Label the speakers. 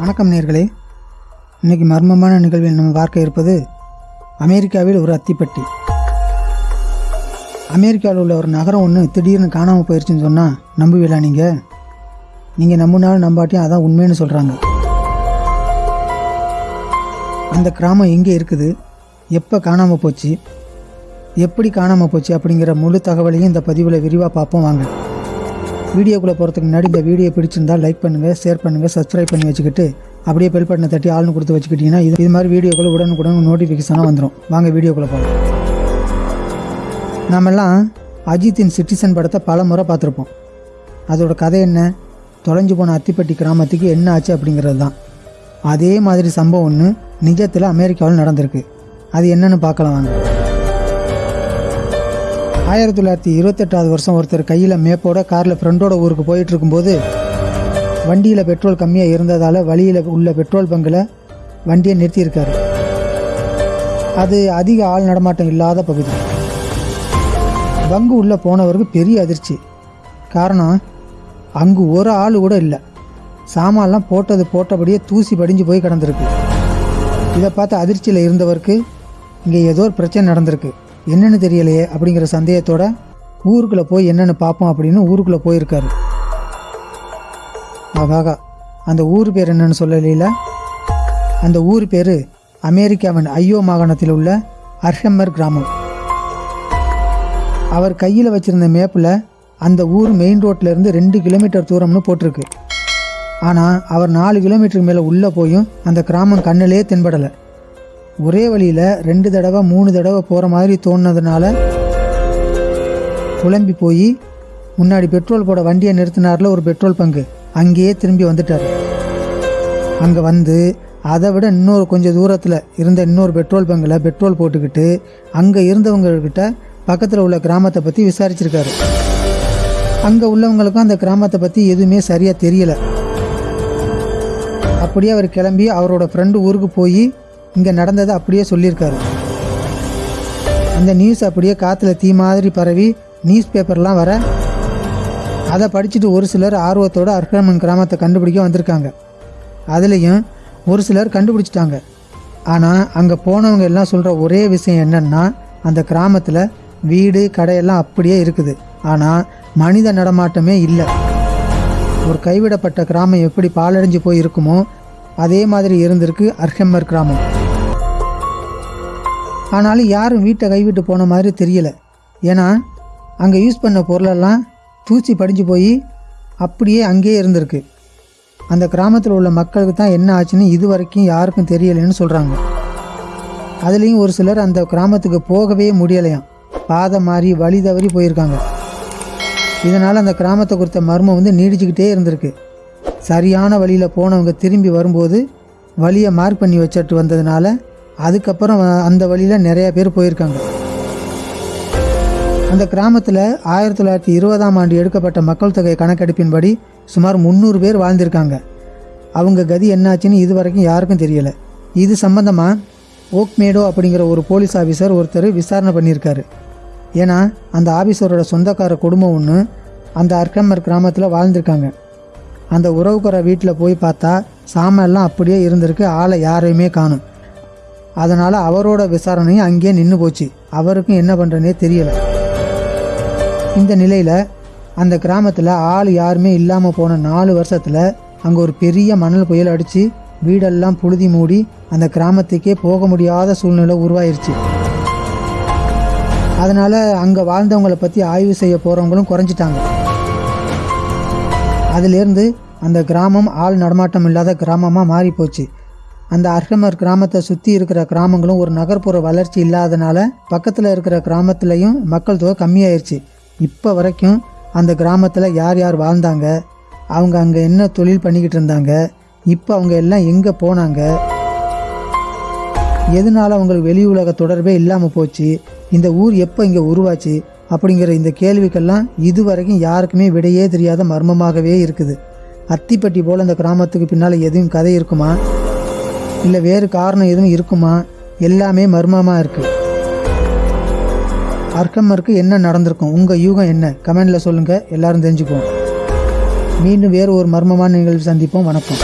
Speaker 1: வணக்கம் நேர்களே. இன்னைக்கு மர்மமான நிகழ்வில் நம்ம பார்க்க இருப்பது அமெரிக்காவில் ஒரு அத்திப்பட்டி. அமெரிக்காவில் உள்ள ஒரு நகரம் ஒன்று திடீர்னு காணாமல் போயிடுச்சுன்னு சொன்னால் நம்புவீங்களா நீங்கள் நீங்கள் நம்பினாலும் நம்பாட்டியும் அதான் உண்மைன்னு சொல்கிறாங்க அந்த கிராமம் எங்கே இருக்குது? எப்போ காணாமல் போச்சு? எப்படி காணாமல் போச்சு அப்படிங்கிற முழு தகவலையும் இந்த பதிவில் விரிவாக பார்ப்போம் வாங்க. வீடியோக்குள்ளே போகிறதுக்கு முன்னாடி இந்த வீடியோ பிடிச்சிருந்தா லைக் பண்ணுங்கள் ஷேர் பண்ணுங்கள் சப்ஸ்கிரைப் பண்ணி வச்சுக்கிட்டு அப்படியே பெல் பட்டனை தட்டி ஆள்னு கொடுத்து வச்சுக்கிட்டிங்கன்னா இது இது மாதிரி வீடியோக்குள்ளே உடனுக்குடன் நோட்டிஃபிகேஷனாக வந்துடும் வாங்க வீடியோக்குள்ளே போகலாம் நாமெல்லாம் அஜித்தின் சிட்டிசன் படத்தை பல முறை பார்த்துருப்போம். அதோட கதை என்ன? தொலைஞ்சு போன அத்திப்பட்டி கிராமத்துக்கு என்ன ஆச்சு அப்படிங்கிறது தான். அதே மாதிரி சம்பவம் ஒன்று நிஜத்தில் அமெரிக்காவில் நடந்திருக்கு. அது என்னன்னு பார்க்கலாம் வாங்க. ஆயிரத்தி தொள்ளாயிரத்தி இருபத்தெட்டாவது வருஷம் ஒருத்தர் கையில் மேப்போட காரில் ஃப்ரெண்டோட ஊருக்கு போயிட்டு இருக்கும்போது வண்டியில் பெட்ரோல் கம்மியாக இருந்ததால் வழியில் உள்ள பெட்ரோல் பங்கில் வண்டியை நிறுத்தியிருக்காரு. அது அதிக ஆள் நடமாட்டம் இல்லாத பகுதி. பங்கு உள்ளே போனவருக்கு பெரிய அதிர்ச்சி. காரணம் அங்கு ஒரு ஆள் கூட இல்லை. சாமான்லாம் போட்டது போட்டபடியே தூசி படிஞ்சு போய் கிடந்திருக்கு. இதை பார்த்து அதிர்ச்சியில் இருந்தவருக்கு இங்கே ஏதோ ஒரு பிரச்சனை நடந்திருக்கு. என்னென்னு தெரியலையே அப்படிங்கிற சந்தேகத்தோட ஊருக்குள்ளே போய் என்னென்னு பார்ப்போம் அப்படின்னு ஊருக்குள்ளே போயிருக்காரு. ஆகாகா அந்த ஊர் பேர் என்னன்னு சொல்லலையில அந்த ஊர் பேர் அமெரிக்காவின் ஐயோ மாகாணத்தில் உள்ள அர்ஹம்மர் கிராமம். அவர் கையில் வச்சிருந்த மேப்பில் அந்த ஊர் மெயின் ரோட்டிலேருந்து இருந்து ரெண்டு கிலோமீட்டர் தூரம்னு போட்டிருக்கு. ஆனால் அவர் நாலு கிலோமீட்டருக்கு மேலே உள்ளே போயும் அந்த கிராமம் கண்ணிலே தென்படலை. ஒரே வழியில் ரெண்டு தடவை மூணு தடவை போகிற மாதிரி தோணுனதுனால குழம்பி போய் முன்னாடி பெட்ரோல் போட வண்டியை நிறுத்தினார்ல ஒரு பெட்ரோல் பங்கு. அங்கேயே திரும்பி வந்துட்டார். அங்கே வந்து அதை விட இன்னொரு கொஞ்சம் தூரத்தில் இருந்த இன்னொரு பெட்ரோல் பங்கில் பெட்ரோல் போட்டுக்கிட்டு அங்கே இருந்தவங்கக்கிட்ட பக்கத்தில் உள்ள கிராமத்தை பற்றி விசாரிச்சிருக்காரு. அங்கே உள்ளவங்களுக்கும் அந்த கிராமத்தை பற்றி எதுவுமே சரியாக தெரியலை. அப்படியே அவர் கிளம்பி அவரோட ஃப்ரெண்டு ஊருக்கு போய் இங்கே நடந்ததை அப்படியே சொல்லியிருக்காரு. அந்த நியூஸ் அப்படியே காற்றுல தீ மாதிரி பரவி நியூஸ் பேப்பர்லாம் வர அதை படிச்சுட்டு ஒரு சிலர் ஆர்வத்தோட அர்ஹமன் கிராமத்தை கண்டுபிடிக்க வந்திருக்காங்க. அதுலேயும் ஒரு சிலர் கண்டுபிடிச்சிட்டாங்க. ஆனால் அங்கே போனவங்க எல்லாம் சொல்கிற ஒரே விஷயம் என்னன்னா அந்த கிராமத்தில் வீடு கடையெல்லாம் அப்படியே இருக்குது. ஆனால் மனித நடமாட்டமே இல்லை. ஒரு கைவிடப்பட்ட கிராமம் எப்படி பாலடைஞ்சு போய் இருக்குமோ அதே மாதிரி இருந்திருக்கு அர்ஹம்மர் கிராமம். ஆனாலும் யாரும் வீட்டை கைவிட்டு போன மாதிரி தெரியல. ஏன்னா அங்கே யூஸ் பண்ண பொருளெல்லாம் தூசி படிஞ்சு போய் அப்படியே அங்கேயே இருந்திருக்கு. அந்த கிராமத்தில் உள்ள மக்களுக்கு தான் என்ன ஆச்சுன்னு இது வரைக்கும் யாருக்கும் தெரியலைன்னு சொல்கிறாங்க அதுலேயும் ஒரு சிலர் அந்த கிராமத்துக்கு போகவே முடியலையாம். பாதை மாறி வழி தவறி போயிருக்காங்க. இதனால் அந்த கிராமத்தை குறித்த மர்மம் வந்து நீடிச்சுக்கிட்டே இருந்திருக்கு. சரியான வழியில் போனவங்க திரும்பி வரும்போது வழியை மார்க் பண்ணி வச்சுட்டு வந்ததுனால அதுக்கப்புறம் அந்த வழியில் நிறைய பேர் போயிருக்காங்க. அந்த கிராமத்தில் ஆயிரத்தி தொள்ளாயிரத்தி இருபதாம் ஆண்டு எடுக்கப்பட்ட மக்கள் தொகை கணக்கெடுப்பின்படி சுமார் முந்நூறு பேர் வாழ்ந்திருக்காங்க. அவங்க கதி என்னாச்சுன்னு இது வரைக்கும் யாருக்கும் தெரியலை. இது சம்பந்தமாக ஓக்மேடோ அப்படிங்கிற ஒரு போலீஸ் ஆஃபீஸர் ஒருத்தர் விசாரணை பண்ணியிருக்காரு. ஏன்னா அந்த ஆஃபீஸரோட சொந்தக்கார குடும்பம் ஒன்று அந்த அர்க்கம்மர் கிராமத்தில் வாழ்ந்திருக்காங்க. அந்த உறவுக்கார வீட்டில் போய் பார்த்தா சாமெல்லாம் அப்படியே இருந்திருக்கு ஆளை யாரையுமே காணும். அதனால் அவரோட விசாரணையும் அங்கேயே நின்று போச்சு. அவருக்கும் என்ன பண்ணுறனே தெரியல. இந்த நிலையில் அந்த கிராமத்தில் ஆள் யாருமே இல்லாமல் போன நாலு வருஷத்தில் அங்கே ஒரு பெரிய மணல் புயல் அடித்து வீடெல்லாம் புழுதி மூடி அந்த கிராமத்துக்கே போக முடியாத சூழ்நிலை உருவாயிருச்சு. அதனால் அங்கே வாழ்ந்தவங்களை பற்றி ஆய்வு செய்ய போகிறவங்களும் குறைஞ்சிட்டாங்க. அதுலேருந்து அந்த கிராமம் ஆள் நடமாட்டம் இல்லாத கிராமமாக மாறி போச்சு அந்த அர்ஹமர் கிராமத்தை சுற்றி இருக்கிற கிராமங்களும் ஒரு நகர்ப்புற வளர்ச்சி இல்லாதனால பக்கத்தில் இருக்கிற கிராமத்துலேயும் மக்கள் தொகை கம்மியாயிருச்சு. இப்போ வரைக்கும் அந்த கிராமத்தில் யார் யார் வாழ்ந்தாங்க? அவங்க அங்கே என்ன தொழில் பண்ணிக்கிட்டு இருந்தாங்க? இப்போ அவங்க எல்லாம் எங்கே போனாங்க? எதனால அவங்களுக்கு வெளி உலக தொடர்பே இல்லாமல் போச்சு? இந்த ஊர் எப்போ இங்கே உருவாச்சு? அப்படிங்கிற இந்த கேள்விக்கெல்லாம் இது வரைக்கும் யாருக்குமே விடையே தெரியாத மர்மமாகவே இருக்குது. அத்திப்பட்டி போல் அந்த கிராமத்துக்கு பின்னால் எதுவும் கதை இருக்குமா? இல்லை வேறு காரணம் எதுவும் இருக்குமா? எல்லாமே மர்மமாக இருக்குது அர்க்கமருக்கு என்ன நடந்திருக்கும்? உங்கள் யூகம் என்ன? கமெண்டில் சொல்லுங்கள் எல்லாரும் தெரிஞ்சுக்குவோம். மீண்டும் வேறு ஒரு மர்மமான நிகழ்வு சந்திப்போம். வணக்கம்.